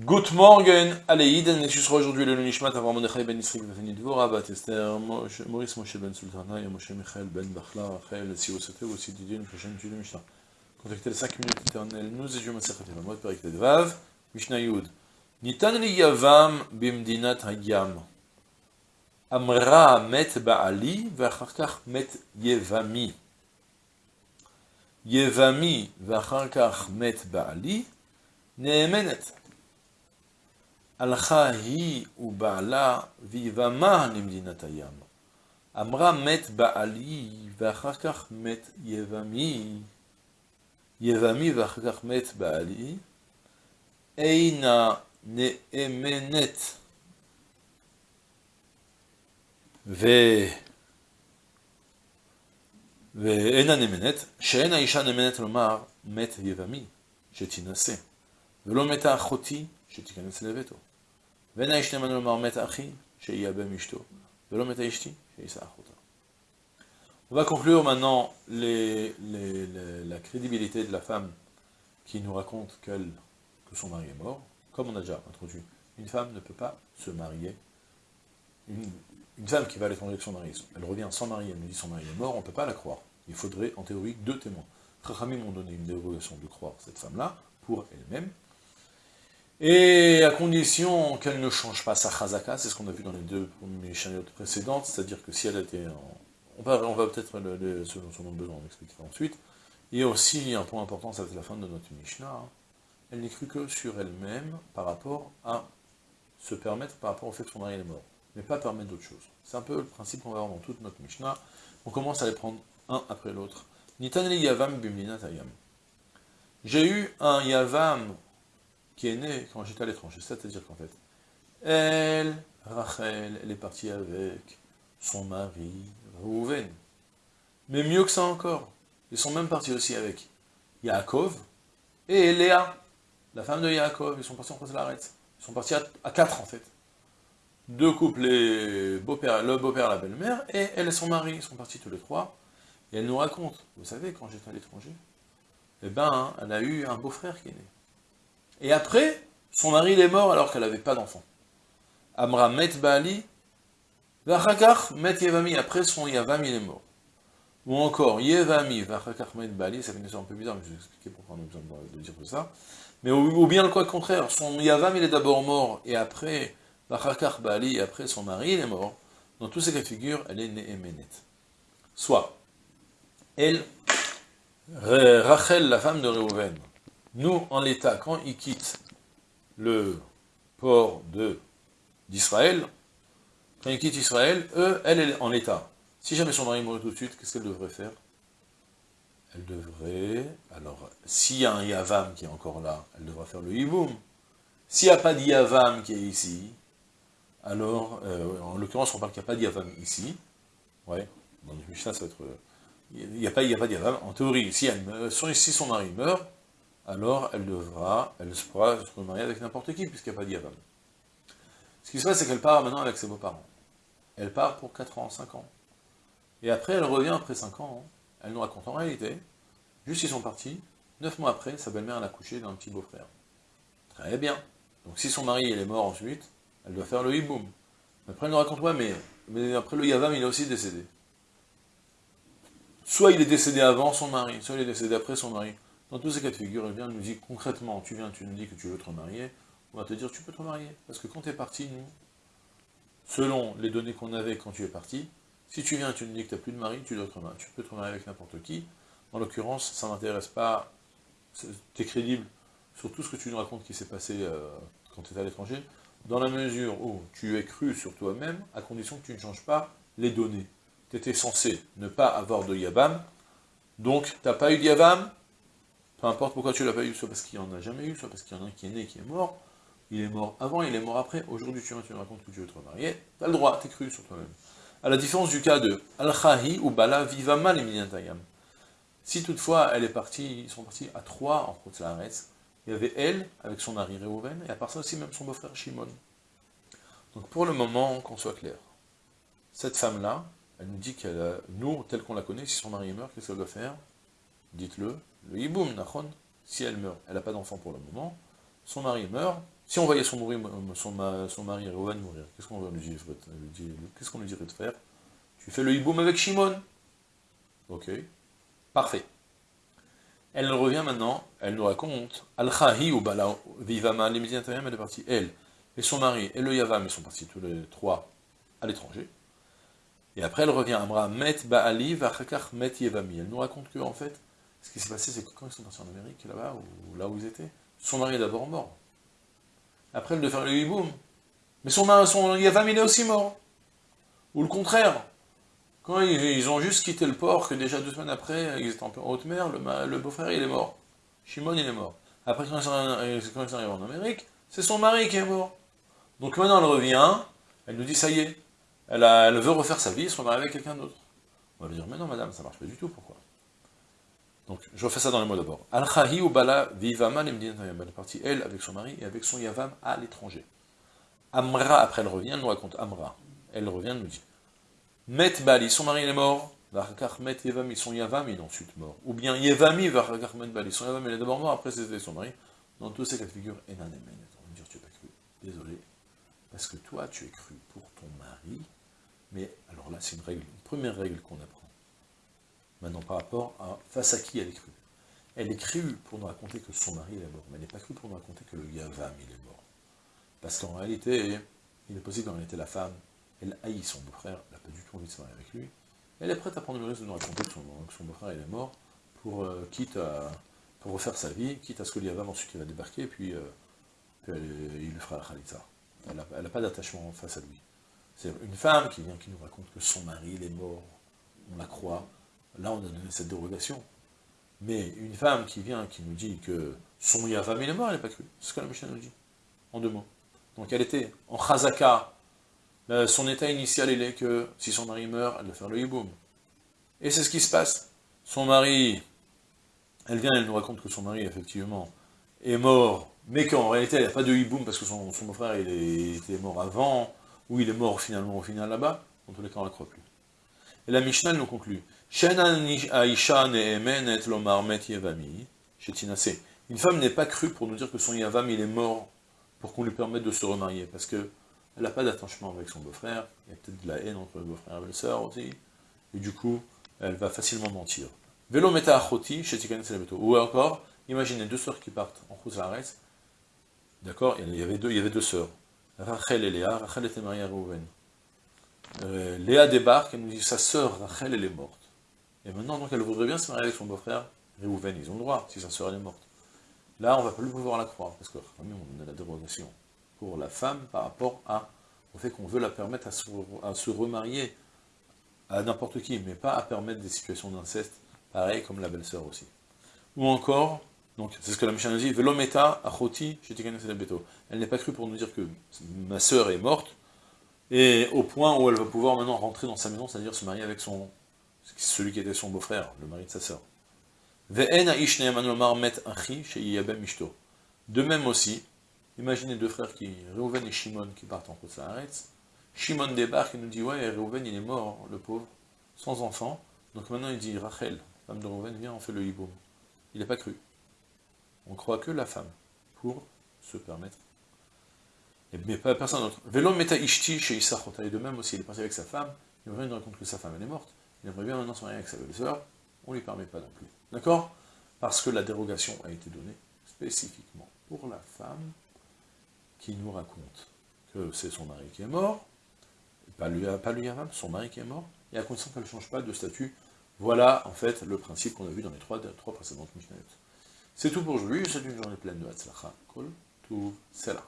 Good morning, Aleïd, et je serai aujourd'hui le Nishmat avant Mordechai ben Isrik ben Dvora, Bat Esther, Maurice Moshe ben Sultana, et Moshe Michael ben Bachla, Rachel, si vous souhaitez, aussi Didier, Mishachem, Dieu de Mishnah. Contactez les 5 minutes éternelles, nous et Dieu, Masechet, la mode, Perik Tedvav, Mishnah Yud. Nitan li Yavam bimdinat hayam. Amra met ba'ali, v'acharkach met Yevami. Yevami, v'acharkach met ba'ali, Nehemenet. הלכה היא ובעלה ויבמה למדינת הים. אמרה מת בעלי ואחר כך מת יבמי. יבמי ואחר כך מת בעלי. אינה נאמנת. ו... ואינה נאמנת, שאין האישה נאמנת לומר מת יבמי, שתינשא, ולא מתה אחותי, שתיכנס לביתו. ואין האיש נאמן לומר מת אחי, שיאבם אשתו, ולא מת אשתי, שיישא אחותה. On va conclure maintenant les, les, les, la crédibilité de la femme qui nous raconte qu'elle, que son mari est mort. Comme on a déjà introduit, une femme ne peut pas se marier. Une, une femme qui va à l'étranger avec son mari, elle revient sans mari, elle nous dit son mari est mort, on ne peut pas la croire. Il faudrait, en théorie, deux témoins. Chachamim m'ont donné une dérogation de croire cette femme-là, pour elle-même, et à condition qu'elle ne change pas sa chazaka, c'est ce qu'on a vu dans les deux chaniotes précédentes, c'est-à-dire que si elle était en... On va, peut-être, selon son besoin, on expliquera ensuite. Il y a aussi un point important, ça va être la fin de notre Mishnah, hein. elle n'est crue que sur elle-même par rapport à se permettre, par rapport au fait que son mari est mort, mais pas permettre d'autres choses. C'est un peu le principe qu'on va avoir dans toute notre Mishnah. On commence à les prendre un après l'autre. Nitaneli Yavam Bimlina Tayam. J'ai eu un Yavam qui est né quand j'étais à l'étranger. C'est-à-dire qu'en fait, elle, Rachel, elle est partie avec son mari, Reuven. Mais mieux que ça encore, ils sont même partis aussi avec Yaakov et Léa, la femme de Yaakov. Ils sont partis en l'arrête. Ils sont partis à, quatre en fait. Deux couples, les le beau-père la belle-mère, et elle et son mari, ils sont partis tous les trois. Et elle nous raconte, vous savez, quand j'étais à l'étranger, eh ben, elle a eu un beau-frère qui est né. Et après, son mari est mort alors qu'elle n'avait pas d'enfant. Amra met Baali, Vachakach met Yevami, après son Yavam il est mort. Ou encore, Yevami, Vachakach met Baali, ça fait une histoire un peu bizarre, mais je vais expliquer pourquoi on a besoin de dire tout ça. Mais ou, bien le quoi contraire, son Yavam il est d'abord mort, et après, Vachakach Baali, et après son mari il est mort. Dans tous ces cas de figure, elle est Nehemenet. Soit, elle, Rachel, la femme de Reuven, nous, en l'état, quand ils quittent le port d'Israël, quand ils quittent Israël, eux, elle, est en l'état. Si jamais son mari mourait tout de suite, qu'est-ce qu'elle devrait faire? Elle devrait... Alors, s'il y a un Yavam qui est encore là, elle devra faire le Yiboum. S'il n'y a pas de Yavam qui est ici, alors, euh, en l'occurrence, on parle qu'il n'y a pas de Yavam ici. Ouais, dans le Mishnah, ça va être... Il n'y a, pas, de Yavam. En théorie, elle, si son mari meurt, alors elle devra, elle pourra se remarier avec n'importe qui, puisqu'il n'y a pas d'Yavam. Ce qui se passe, c'est qu'elle part maintenant avec ses beaux-parents. Elle part pour 4 ans, 5 ans. Et après, elle revient après 5 ans. Elle nous raconte en réalité, juste ils sont partis, 9 mois après, sa belle-mère a accouché d'un petit beau-frère. Très bien. Donc si son mari est mort ensuite, elle doit faire le hiboum. Après, elle nous raconte, ouais, mais après le Yavam, il est aussi décédé. Soit il est décédé avant son mari, soit il est décédé après son mari. Dans tous ces cas de figure, elle vient nous dit concrètement, tu viens, tu nous dis que tu veux te remarier, on va te dire tu peux te remarier. Parce que quand tu es parti, nous, selon les données qu'on avait quand tu es parti, si tu viens, tu nous dis que tu n'as plus de mari, tu, dois te remarier. tu peux te remarier avec n'importe qui. En l'occurrence, ça ne m'intéresse pas, tu es crédible sur tout ce que tu nous racontes qui s'est passé euh, quand tu es à l'étranger, dans la mesure où tu es cru sur toi-même, à condition que tu ne changes pas les données. Tu étais censé ne pas avoir de Yabam, donc tu n'as pas eu de Yabam, peu importe pourquoi tu l'as pas eu, soit parce qu'il n'y en a jamais eu, soit parce qu'il y en a un qui est né, qui est mort, il est mort avant, il est mort après, aujourd'hui tu, me racontes que tu veux te remarier, tu as le droit, t'es cru sur toi-même. À la différence du cas de Al-Khahi ou Bala Vivama Minantayam. Si toutefois elle est partie, ils sont partis à trois en Khotzaharetz, il y avait elle, avec son mari Réhouven, et à part ça aussi même son beau-frère Shimon. Donc pour le moment, qu'on soit clair, cette femme-là, elle nous dit qu'elle nous, tel qu'on la connaît, si son mari mort, qu'est-ce qu'elle doit faire? Dites-le, le hiboum, nachon, si elle meurt, elle n'a pas d'enfant pour le moment, son mari meurt, Si on voyait son, mari, son, son mourir, qu'est-ce qu'on lui dire Qu'est-ce lui dirait de faire Tu fais le hiboum avec Shimon. Ok, parfait. Elle revient maintenant, elle nous raconte, Al-Khahi ou Bala Vivama, les elle est partie, elle, et son mari, et le Yavam, ils sont partis tous les trois à l'étranger. Et après, elle revient, Amra, Met Baali, Vachakach, Met Yevami. Elle nous raconte que, en fait, ce qui s'est passé, c'est que quand ils sont partis en Amérique, là-bas, ou là où ils étaient, son mari est d'abord mort. Après, elle de faire le hiboum. Mais son, son il est aussi mort. Ou le contraire. Quand ils, ont juste quitté le port, que déjà deux semaines après, ils étaient en haute mer, le, beau-frère, il est mort. Shimon, il est mort. Après, quand ils sont arrivés en Amérique, c'est son mari qui est mort. Donc maintenant, elle revient, elle nous dit, ça y est, elle, veut refaire sa vie, elle se remet avec quelqu'un d'autre. On va lui dire, mais non, madame, ça marche pas du tout, pourquoi? Donc, je refais ça dans les mots d'abord. Al-Khahi ou Bala vivama elle est partie, elle, avec son mari, et avec son Yavam à l'étranger. Amra, après elle revient, nous raconte Amra. Elle revient, nous dit Met Bali, son mari est mort. Varkar Met Yevami, son Yavam il est ensuite mort. Ou bien Yevami, Varkar Met Bali, son Yavam il est d'abord mort, après c'était son mari. Dans tous ces cas de figure, Enan On va dire Tu n'as pas cru. Désolé. Parce que toi, tu es cru pour ton mari. Mais alors là, c'est une règle, une première règle qu'on apprend. Maintenant, par rapport à face à qui elle est crue. Elle est crue pour nous raconter que son mari est mort, mais elle n'est pas crue pour nous raconter que le Yavam il est mort. Parce qu'en réalité, il est possible qu'en réalité la femme, elle haït son beau-frère, elle n'a pas du tout envie de se marier avec lui. Elle est prête à prendre le risque de nous raconter que son, beau-frère est mort, pour, euh, pour refaire sa vie, quitte à ce que Yavam ensuite il va débarquer, et puis, euh, il lui fera la khalitza. Elle n'a pas d'attachement face à lui. C'est une femme qui vient, qui nous raconte que son mari est mort, on la croit, Là, on a donné cette dérogation. Mais une femme qui vient, qui nous dit que son Yavam il est mort, elle n'est pas crue. C'est ce que la Mishnah nous dit, en deux mots. Donc elle était en Chazaka, euh, son état initial, il est que si son mari meurt, elle doit faire le hiboum. Et c'est ce qui se passe. Son mari, elle vient, elle nous raconte que son mari, effectivement, est mort, mais qu'en réalité, il n'y a pas de hiboum parce que son, son frère, il était mort avant, ou il est mort finalement au final là-bas. En tous les cas, on ne la croit plus. Et la Mishnah nous conclut. Une femme n'est pas crue pour nous dire que son Yavam est mort pour qu'on lui permette de se remarier, parce qu'elle n'a pas d'attachement avec son beau-frère, il y a peut-être de la haine entre le beau-frère et la belle-sœur aussi, et du coup, elle va facilement mentir. Ou encore, imaginez deux sœurs qui partent en Khouzares, d'accord, il y avait deux, il y avait deux sœurs, Rachel et Léa, Rachel était mariée à Rouven. Euh, Léa débarque, elle nous dit, sa sœur Rachel, elle est morte. Et maintenant, donc, elle voudrait bien se marier avec son beau-frère, Réhouven, ils ont le droit, si sa sœur est morte. Là, on ne va plus pouvoir la croire, parce que on a la dérogation pour la femme par rapport à, au fait qu'on veut la permettre à se, remarier à n'importe qui, mais pas à permettre des situations d'inceste, pareil comme la belle-sœur aussi. Ou encore, donc c'est ce que la Mishnah nous dit, Velometa achoti. Elle n'est pas crue pour nous dire que ma sœur est morte, et au point où elle va pouvoir maintenant rentrer dans sa maison, c'est-à-dire se marier avec son, celui qui était son beau-frère, le mari de sa sœur. De même aussi, imaginez deux frères qui, Reuven et Shimon, qui partent en Kotsaharetz. Shimon débarque et nous dit, ouais, Reuven il est mort, le pauvre, sans enfant. Donc maintenant il dit, Rachel, femme de Reuven, viens, on fait le hiboum. Il n'est pas cru. On croit que la femme, pour se permettre. Mais personne d'autre. Velo meta ishti chez Et de même aussi, il est parti avec sa femme, il revient nous raconte que sa femme elle est morte il aimerait bien maintenant se marier avec sa belle-sœur, on ne lui permet pas non plus. D'accord? Parce que la dérogation a été donnée spécifiquement pour la femme qui nous raconte que c'est son mari qui est mort, pas lui, pas lui son mari qui est mort, et à condition qu'elle ne change pas de statut. Voilà, en fait, le principe qu'on a vu dans les trois, précédentes Mishnayot. C'est tout pour aujourd'hui, c'est une journée pleine de Hatzlacha, Kol, c'est là.